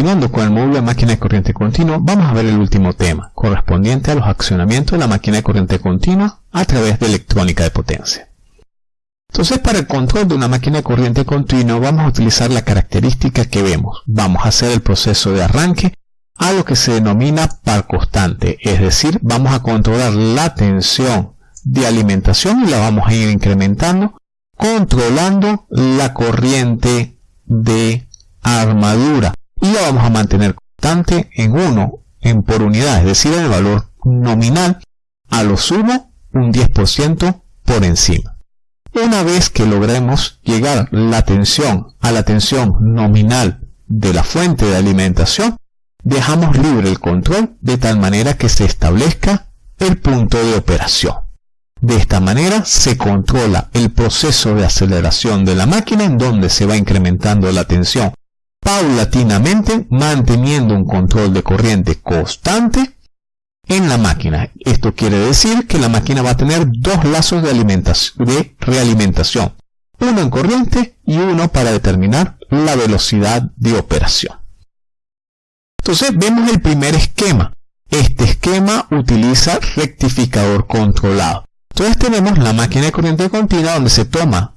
continuando con el módulo de máquina de corriente continua, vamos a ver el último tema, correspondiente a los accionamientos de la máquina de corriente continua a través de electrónica de potencia. Entonces, para el control de una máquina de corriente continua, vamos a utilizar la característica que vemos. Vamos a hacer el proceso de arranque a lo que se denomina par constante, es decir, vamos a controlar la tensión de alimentación y la vamos a ir incrementando, controlando la corriente de armadura y la vamos a mantener constante en 1 en por unidad, es decir, en el valor nominal, a lo sumo un 10% por encima. Una vez que logremos llegar la tensión a la tensión nominal de la fuente de alimentación, dejamos libre el control de tal manera que se establezca el punto de operación. De esta manera se controla el proceso de aceleración de la máquina en donde se va incrementando la tensión paulatinamente manteniendo un control de corriente constante en la máquina. Esto quiere decir que la máquina va a tener dos lazos de, de realimentación, uno en corriente y uno para determinar la velocidad de operación. Entonces vemos el primer esquema. Este esquema utiliza rectificador controlado. Entonces tenemos la máquina de corriente continua donde se toma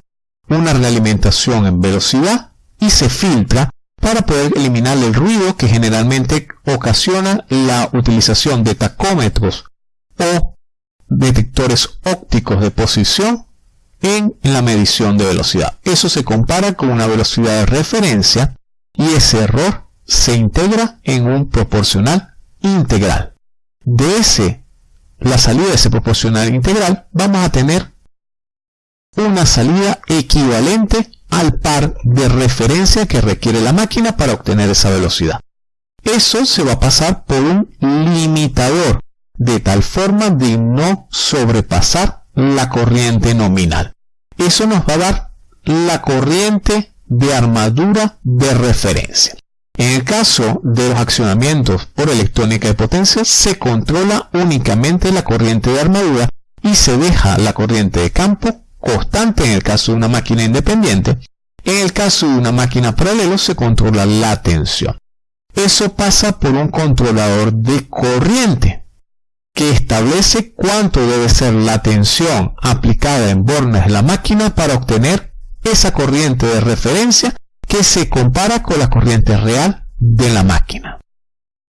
una realimentación en velocidad y se filtra para poder eliminar el ruido que generalmente ocasiona la utilización de tacómetros o detectores ópticos de posición en la medición de velocidad. Eso se compara con una velocidad de referencia y ese error se integra en un proporcional integral. De ese, la salida de ese proporcional integral, vamos a tener una salida equivalente al par de referencia que requiere la máquina para obtener esa velocidad. Eso se va a pasar por un limitador, de tal forma de no sobrepasar la corriente nominal. Eso nos va a dar la corriente de armadura de referencia. En el caso de los accionamientos por electrónica de potencia, se controla únicamente la corriente de armadura y se deja la corriente de campo constante en el caso de una máquina independiente. En el caso de una máquina paralelo se controla la tensión. Eso pasa por un controlador de corriente que establece cuánto debe ser la tensión aplicada en bornes de la máquina para obtener esa corriente de referencia que se compara con la corriente real de la máquina.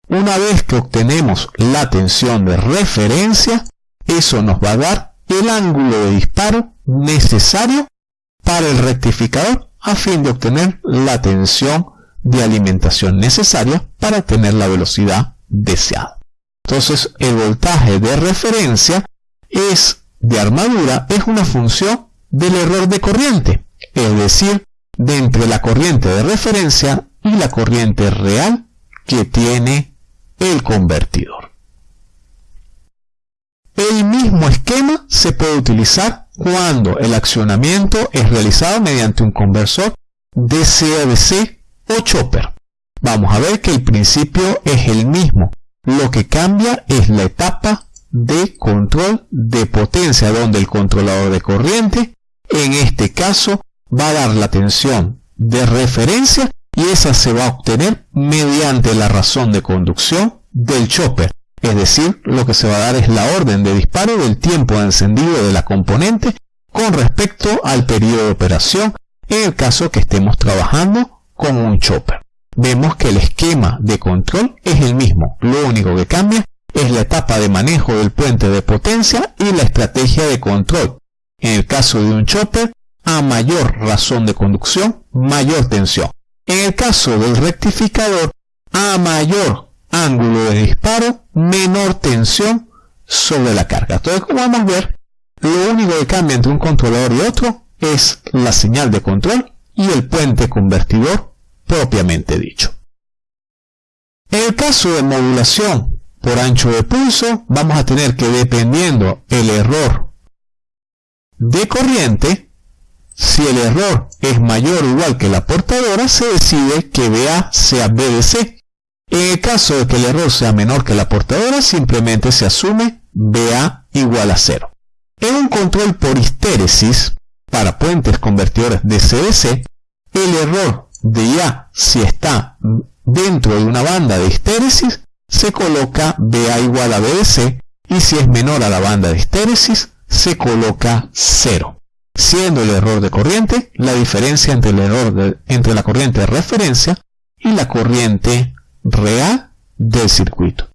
Una vez que obtenemos la tensión de referencia, eso nos va a dar el ángulo de disparo necesario para el rectificador a fin de obtener la tensión de alimentación necesaria para obtener la velocidad deseada. Entonces el voltaje de referencia es de armadura es una función del error de corriente, es decir, de entre la corriente de referencia y la corriente real que tiene el convertidor. El mismo esquema se puede utilizar cuando el accionamiento es realizado mediante un conversor DC-DC o chopper. Vamos a ver que el principio es el mismo. Lo que cambia es la etapa de control de potencia, donde el controlador de corriente, en este caso, va a dar la tensión de referencia y esa se va a obtener mediante la razón de conducción del chopper. Es decir, lo que se va a dar es la orden de disparo del tiempo de encendido de la componente con respecto al periodo de operación en el caso que estemos trabajando con un chopper. Vemos que el esquema de control es el mismo, lo único que cambia es la etapa de manejo del puente de potencia y la estrategia de control. En el caso de un chopper, a mayor razón de conducción, mayor tensión. En el caso del rectificador, a mayor ángulo de disparo, menor tensión sobre la carga. Entonces, como vamos a ver, lo único que cambia entre un controlador y otro es la señal de control y el puente convertidor propiamente dicho. En el caso de modulación por ancho de pulso, vamos a tener que dependiendo el error de corriente, si el error es mayor o igual que la portadora, se decide que BA sea BDC en el caso de que el error sea menor que la portadora, simplemente se asume BA igual a 0. En un control por histéresis, para puentes convertidores de CDC, el error de IA si está dentro de una banda de histéresis, se coloca BA igual a BDC y si es menor a la banda de histéresis, se coloca 0, siendo el error de corriente la diferencia entre, el error entre la corriente de referencia y la corriente real del circuito.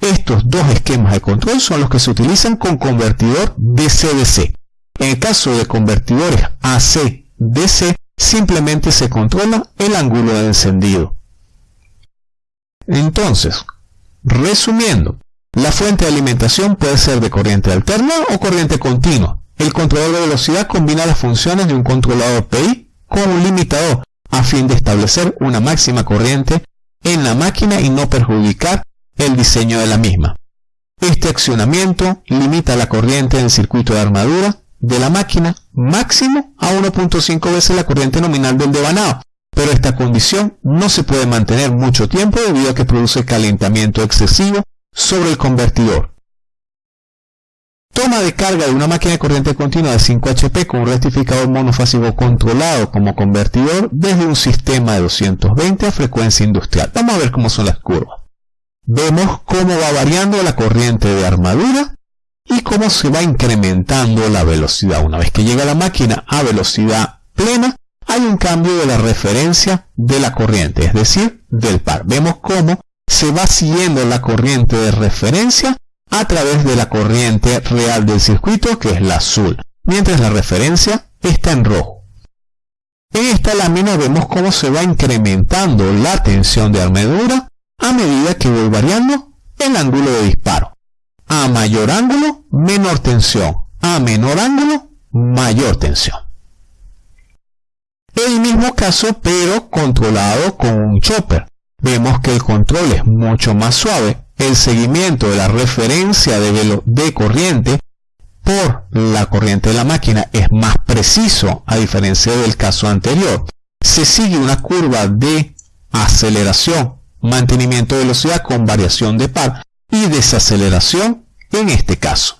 Estos dos esquemas de control son los que se utilizan con convertidor DC-DC. En el caso de convertidores AC-DC, simplemente se controla el ángulo de encendido. Entonces, resumiendo, la fuente de alimentación puede ser de corriente alterna o corriente continua. El controlador de velocidad combina las funciones de un controlador PI con un limitador a fin de establecer una máxima corriente en la máquina y no perjudicar el diseño de la misma. Este accionamiento limita la corriente en el circuito de armadura de la máquina máximo a 1.5 veces la corriente nominal del devanado, pero esta condición no se puede mantener mucho tiempo debido a que produce calentamiento excesivo sobre el convertidor. Toma de carga de una máquina de corriente continua de 5 HP con un rectificador monofásico controlado como convertidor desde un sistema de 220 a frecuencia industrial. Vamos a ver cómo son las curvas. Vemos cómo va variando la corriente de armadura y cómo se va incrementando la velocidad. Una vez que llega la máquina a velocidad plena, hay un cambio de la referencia de la corriente, es decir, del par. Vemos cómo se va siguiendo la corriente de referencia a través de la corriente real del circuito, que es la azul, mientras la referencia está en rojo. En esta lámina vemos cómo se va incrementando la tensión de armadura a medida que voy variando el ángulo de disparo. A mayor ángulo, menor tensión. A menor ángulo, mayor tensión. El mismo caso, pero controlado con un chopper. Vemos que el control es mucho más suave. El seguimiento de la referencia de, de corriente por la corriente de la máquina es más preciso a diferencia del caso anterior. Se sigue una curva de aceleración, mantenimiento de velocidad con variación de par y desaceleración en este caso.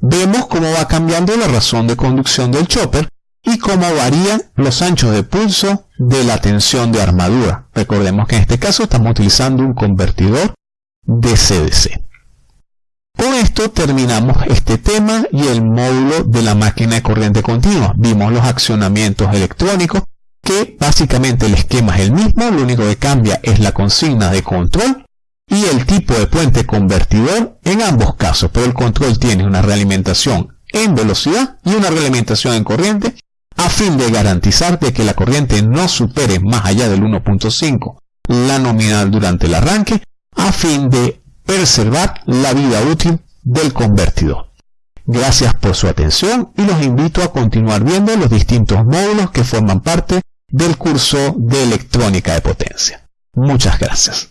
Vemos cómo va cambiando la razón de conducción del chopper y cómo varían los anchos de pulso de la tensión de armadura. Recordemos que en este caso estamos utilizando un convertidor DC-DC. Con esto terminamos este tema y el módulo de la máquina de corriente continua. Vimos los accionamientos electrónicos que básicamente el esquema es el mismo, lo único que cambia es la consigna de control y el tipo de puente convertidor en ambos casos, pero el control tiene una realimentación en velocidad y una realimentación en corriente a fin de garantizar que la corriente no supere más allá del 1.5 la nominal durante el arranque a fin de preservar la vida útil del convertidor. Gracias por su atención y los invito a continuar viendo los distintos módulos que forman parte del curso de electrónica de potencia. Muchas gracias.